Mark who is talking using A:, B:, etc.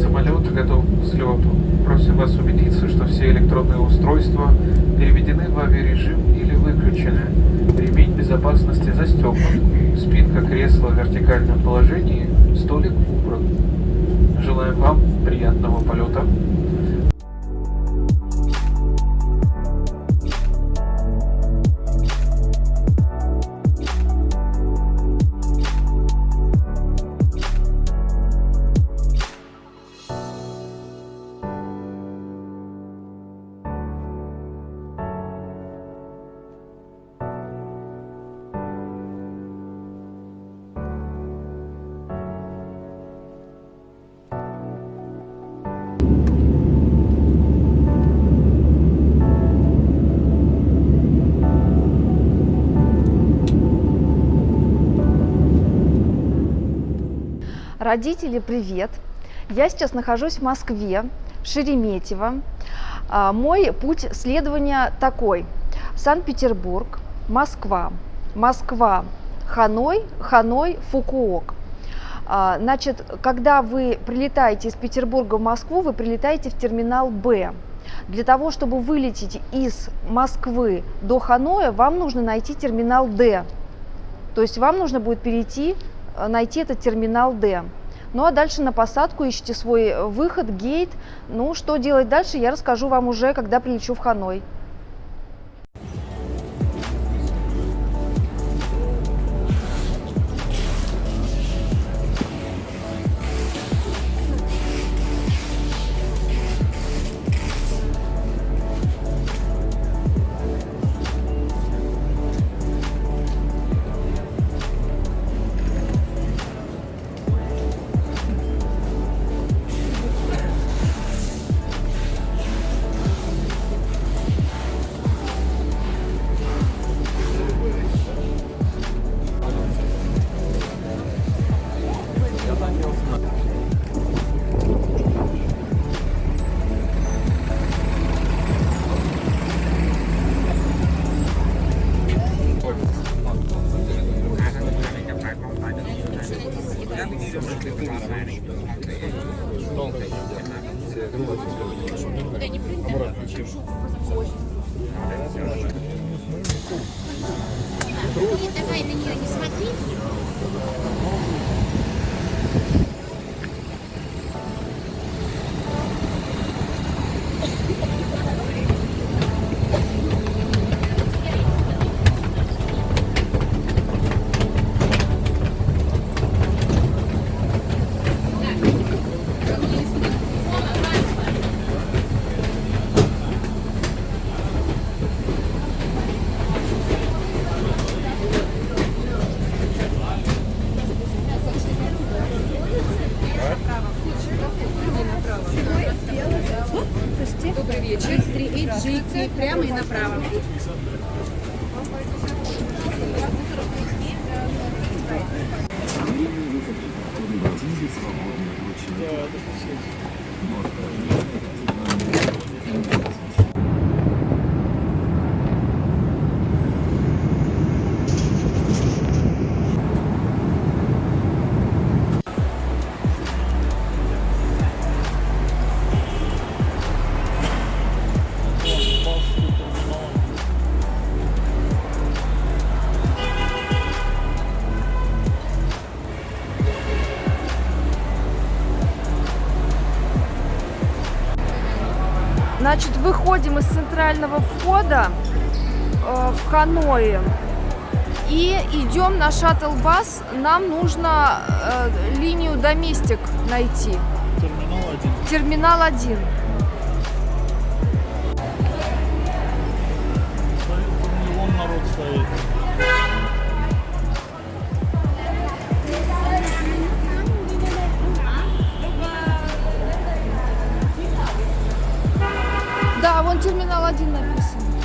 A: Самолет готов к взлету. Просим вас убедиться, что все электронные устройства переведены в авиарежим или выключены. Ремень безопасности застегнут. Спинка кресла в вертикальном положении, столик убран. Желаем вам приятного полета.
B: Родители, привет! Я сейчас нахожусь в Москве, в Шереметьево. А, мой путь следования такой. Санкт-Петербург, Москва, Москва, Ханой, Ханой, Фукуок. А, значит, когда вы прилетаете из Петербурга в Москву, вы прилетаете в терминал Б. Для того, чтобы вылететь из Москвы до Ханоя, вам нужно найти терминал Д. То есть вам нужно будет перейти Э, найти этот терминал D. Ну а дальше на посадку ищите свой выход, гейт. Ну, что делать дальше, я расскажу вам уже, когда прилечу в Ханой.
C: Нет, давай на нее не смотри.
D: Добрый вечер. 3HG прямо и направо.
B: Значит, выходим из центрального входа э, в Ханое и идем на шаттл-бас. Нам нужно э, линию Доместик найти.
E: Терминал один.
B: Терминал 1.
E: Вон народ стоит.
B: Haklısın.